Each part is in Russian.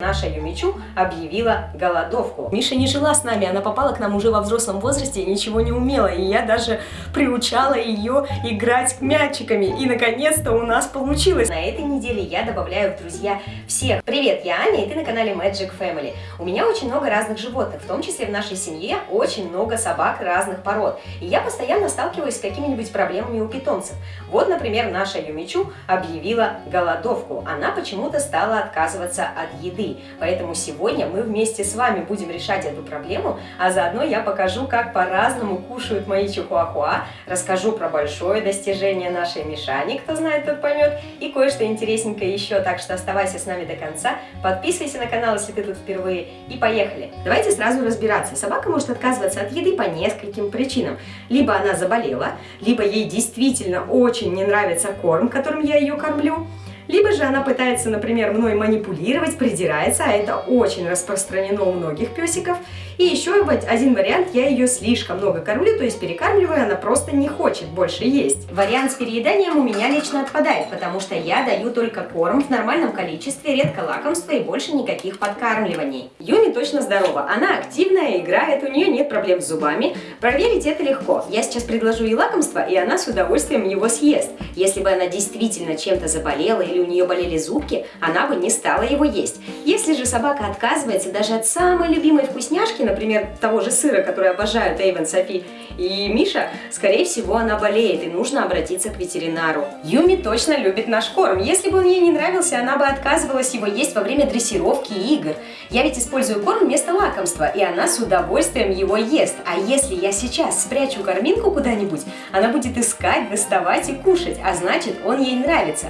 Наша Юмичу объявила голодовку. Миша не жила с нами, она попала к нам уже во взрослом возрасте и ничего не умела. И я даже приучала ее играть мячиками. И наконец-то у нас получилось. На этой неделе я добавляю в друзья всех. Привет, я Аня, и ты на канале Magic Family. У меня очень много разных животных, в том числе в нашей семье очень много собак разных пород. И я постоянно сталкиваюсь с какими-нибудь проблемами у питомцев. Вот, например, наша Юмичу объявила голодовку. Она почему-то стала отказываться от еды. Поэтому сегодня мы вместе с вами будем решать эту проблему, а заодно я покажу, как по-разному кушают мои чихуахуа, расскажу про большое достижение нашей Мишани, кто знает, тот поймет, и кое-что интересненькое еще, так что оставайся с нами до конца, подписывайся на канал, если ты тут впервые, и поехали! Давайте сразу разбираться. Собака может отказываться от еды по нескольким причинам. Либо она заболела, либо ей действительно очень не нравится корм, которым я ее кормлю, либо же она пытается, например, мной манипулировать, придирается, а это очень распространено у многих песиков. И еще один вариант, я ее слишком много кормлю, то есть перекармливаю, она просто не хочет больше есть. Вариант с перееданием у меня лично отпадает, потому что я даю только корм в нормальном количестве, редко лакомства и больше никаких подкармливаний. Юми точно здорова, она активная, играет, у нее нет проблем с зубами. Проверить это легко. Я сейчас предложу ей лакомство, и она с удовольствием его съест. Если бы она действительно чем-то заболела или у нее болели зубки, она бы не стала его есть. Если же собака отказывается даже от самой любимой вкусняшки, например, того же сыра, который обожают Эйвен, Софи и Миша, скорее всего, она болеет, и нужно обратиться к ветеринару. Юми точно любит наш корм. Если бы он ей не нравился, она бы отказывалась его есть во время дрессировки и игр. Я ведь использую корм вместо лакомства, и она с удовольствием его ест. А если я сейчас спрячу корминку куда-нибудь, она будет искать, доставать и кушать, а значит, он ей нравится.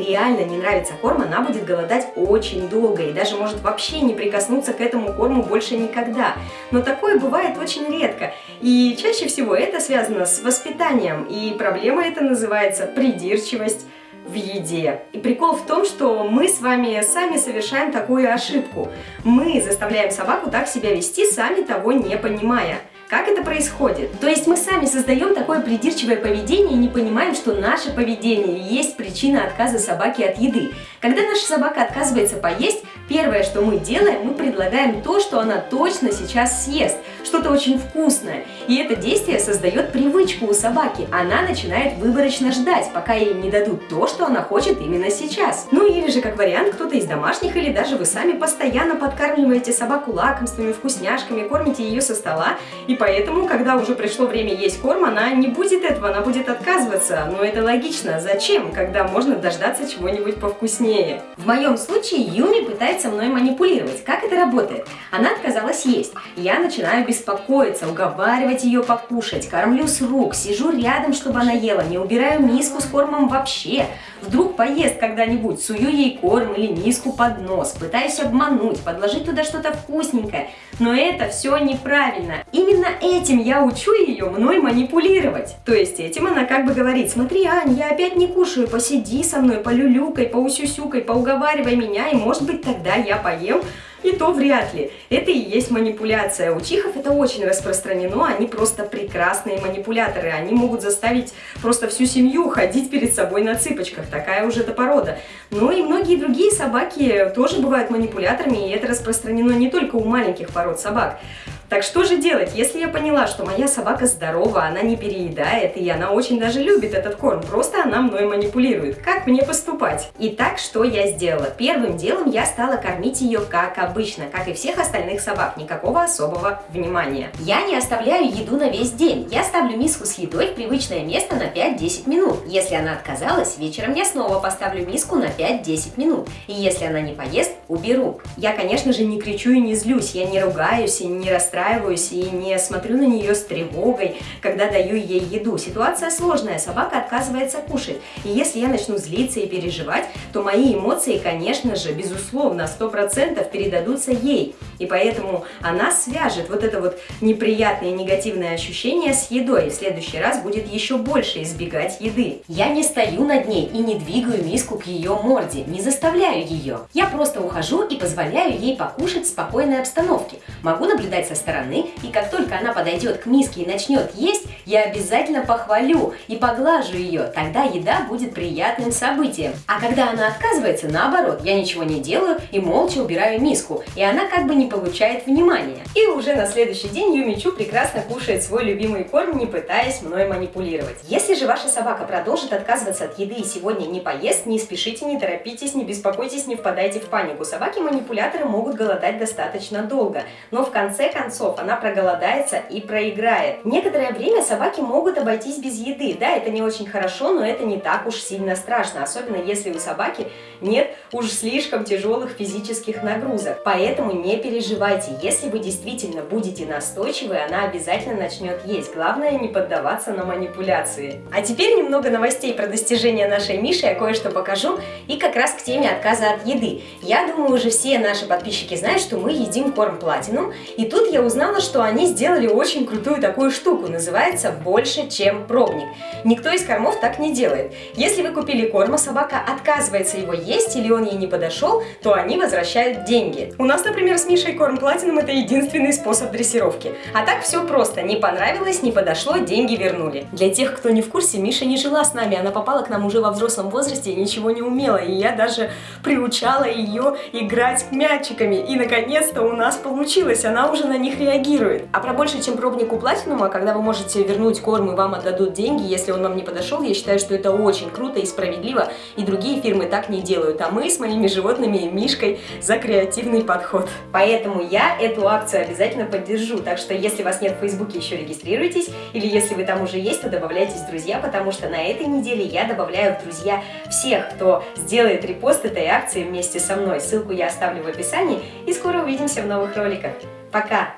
Реально не нравится корм, она будет голодать очень долго и даже может вообще не прикоснуться к этому корму больше никогда. Но такое бывает очень редко. И чаще всего это связано с воспитанием. И проблема эта называется придирчивость в еде. И прикол в том, что мы с вами сами совершаем такую ошибку. Мы заставляем собаку так себя вести, сами того не понимая. Как это происходит? То есть мы сами создаем такое придирчивое поведение и не понимаем, что наше поведение есть причина отказа собаки от еды. Когда наша собака отказывается поесть, первое, что мы делаем, мы предлагаем то, что она точно сейчас съест, что-то очень вкусное. И это действие создает привычку у собаки. Она начинает выборочно ждать, пока ей не дадут то, что она хочет именно сейчас. Ну или же, как вариант, кто-то из домашних или даже вы сами постоянно подкармливаете собаку лакомствами, вкусняшками, кормите ее со стола и поэтому, когда уже пришло время есть корм, она не будет этого, она будет отказываться. Но это логично. Зачем, когда можно дождаться чего-нибудь повкуснее? В моем случае Юми пытается мной манипулировать. Как это работает? Она отказалась есть. Я начинаю беспокоиться, уговаривать ее покушать, кормлю с рук, сижу рядом, чтобы она ела, не убираю миску с кормом вообще. Вдруг поест когда-нибудь, сую ей корм или миску под нос, пытаюсь обмануть, подложить туда что-то вкусненькое. Но это все неправильно. Именно этим я учу ее мной манипулировать. То есть этим она как бы говорит, смотри, Ань, я опять не кушаю, посиди со мной, полюлюкай, поусюсюкай, поуговаривай меня, и может быть тогда я поем, и то вряд ли. Это и есть манипуляция. У чихов это очень распространено, они просто прекрасные манипуляторы. Они могут заставить просто всю семью ходить перед собой на цыпочках. Такая уже эта порода. Но и многие другие собаки тоже бывают манипуляторами, и это распространено не только у маленьких пород собак. Так что же делать, если я поняла, что моя собака здорова, она не переедает, и она очень даже любит этот корм, просто она мной манипулирует. Как мне поступать? Итак, что я сделала? Первым делом я стала кормить ее как обычно, как и всех остальных собак, никакого особого внимания. Я не оставляю еду на весь день, я ставлю миску с едой в привычное место на 5-10 минут. Если она отказалась, вечером я снова поставлю миску на 5-10 минут, и если она не поест, уберу. Я, конечно же, не кричу и не злюсь, я не ругаюсь и не расстраиваюсь, и не смотрю на нее с тревогой, когда даю ей еду. Ситуация сложная, собака отказывается кушать. И если я начну злиться и переживать, то мои эмоции, конечно же, безусловно, 100% передадутся ей. И поэтому она свяжет вот это вот неприятное негативное ощущение с едой. И в следующий раз будет еще больше избегать еды. Я не стою над ней и не двигаю миску к ее морде, не заставляю ее. Я просто ухожу и позволяю ей покушать в спокойной обстановке. Могу наблюдать со стороны, и как только она подойдет к миске и начнет есть, я обязательно похвалю и поглажу ее. Тогда еда будет приятным событием. А когда она отказывается, наоборот, я ничего не делаю и молча убираю миску, и она как бы не получает внимания. И уже на следующий день Юмичу прекрасно кушает свой любимый корм, не пытаясь мной манипулировать. Если же ваша собака продолжит отказываться от еды и сегодня не поест, не спешите, не торопитесь, не беспокойтесь, не впадайте в панику. Собаки-манипуляторы могут голодать достаточно долго, но в конце концов она проголодается и проиграет. Некоторое время собаки могут обойтись без еды. Да, это не очень хорошо, но это не так уж сильно страшно, особенно если у собаки нет уж слишком тяжелых физических нагрузок. Поэтому не переживайте, если вы действительно будете настойчивы, она обязательно начнет есть. Главное не поддаваться на манипуляции. А теперь немного новостей про достижения нашей Миши, я кое-что покажу, и как раз к теме отказа от еды. Я думаю, уже все наши подписчики знают, что мы едим корм Platinum, и тут я узнала, что они сделали очень крутую такую штуку, называется «больше, чем пробник». Никто из кормов так не делает. Если вы купили корм, а собака отказывается его есть или он ей не подошел, то они возвращают деньги. У нас, например, с Мишей корм Platinum это единственный способ дрессировки. А так все просто, не понравилось, не подошло, деньги вернули. Для тех, кто не в курсе, Миша не жила с нами, она попала к нам уже во взрослом возрасте и ничего не умела, и я даже приучала ее играть мячиками, и наконец-то у нас получилось, она уже на них реагирует. А про больше, чем пробник у Платинума, когда вы можете вернуть корм и вам отдадут деньги, если он вам не подошел, я считаю, что это очень круто и справедливо, и другие фирмы так не делают, а мы с моими животными и Мишкой за креативный подход. Поэтому я эту акцию обязательно поддержу, так что если вас нет в Фейсбуке, еще регистрируйтесь, или если вы там уже есть, то добавляйтесь в друзья, потому что на этой неделе я добавляю в друзья всех, кто сделает репост этой акции вместе со мной. Ссылку я оставлю в описании, и скоро увидимся в новых роликах. Пока!